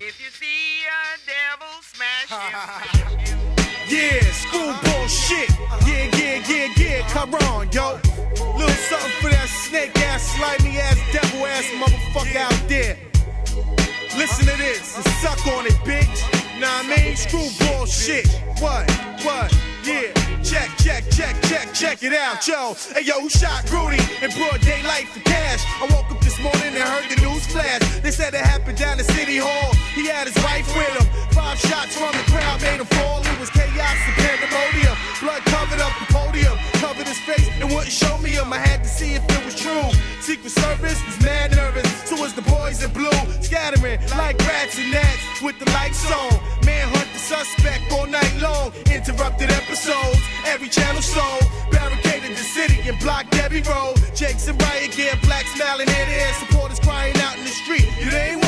If you see a devil smash him, Yeah, screwball shit. Yeah, yeah, yeah, yeah. Come on, yo. Little something for that snake ass, slimy ass, devil ass motherfucker out there. Listen to this and suck on it, bitch. Nah, I mean, screwball shit. What? What? Yeah. Check, check, check, check, check it out, yo. Hey, yo, who shot Rudy in broad daylight for cash? I woke up this morning and heard the news flash. They said it happened down at City Hall. Had his wife with him. Five shots from the crowd made him fall. It was chaos and pandemonium. Blood covered up the podium, covered his face and wouldn't show me him. I had to see if it was true. Secret Service was mad nervous. So was the boys in blue, scattering like rats and gnats with the lights on. Manhunt the suspect all night long. Interrupted episodes, every channel sold. Barricaded the city and blocked every road. Jakes and riot gear, black smiling head to head. Supporters crying out in the street. You ain't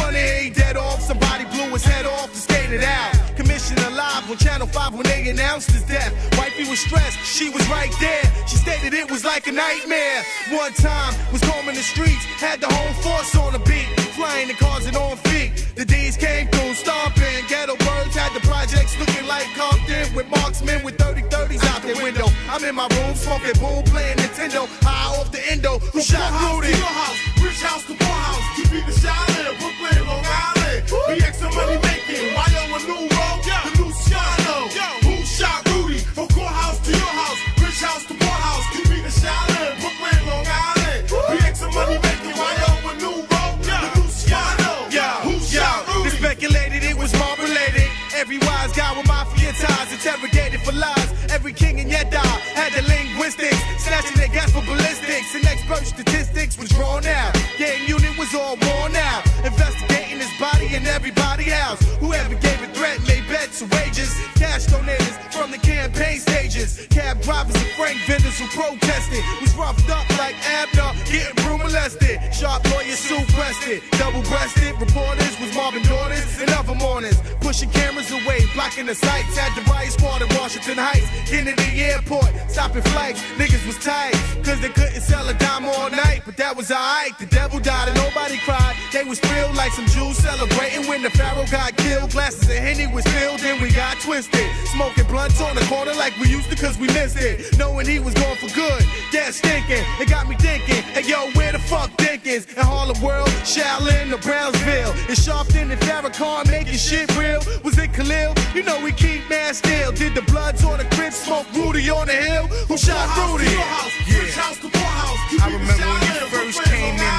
On Channel 5 when they announced his death. Wifey was stressed, she was right there. She stated it was like a nightmare. One time was combing the streets, had the whole force on the beat, flying the cars and causing on feet. The D's came through, stomping. Ghetto birds had the projects looking like Compton with marksmen with 30 30s out the window. I'm in my room smoking boom, playing Nintendo, high off the endo. Who shot Rudy? Your house, rich house to poor house. Keep me the Charlotte, snatching their gas for ballistics. And expert statistics was drawn out. Gang unit was all worn out. Investigating his body and everybody else. Whoever gave a threat made bets and wages. Cash donators from the campaign stages. Cab drivers and frank vendors who protested. Was roughed up like Abner, getting broom molested. Sharp lawyers Sue Preston, double breasted. Reporters was Marvin daughters and other mornings. Pushing cameras away, blocking the sights. Had the riot squad in Washington Heights. Getting to the Airport, stopping flights. Niggas was tight, cause they couldn't sell a dime that was alright. The devil died and nobody cried. They was thrilled like some Jews celebrating when the Pharaoh got killed. Glasses of Henny was filled and we got twisted. Smoking blunts on the corner like we used to cause we missed it. Knowing he was going for good. Yeah, stinking. It got me thinking, hey yo, where the fuck Dinkins? In Harlem World, Shaolin, or Brownsville. In Sharpton and Farrakhan making shit real. Was it Khalil? You know we keep man still. Did the Bloods on the crib smoke Rudy on the hill? Who shot Rudy? House, rich house I remember when you first came in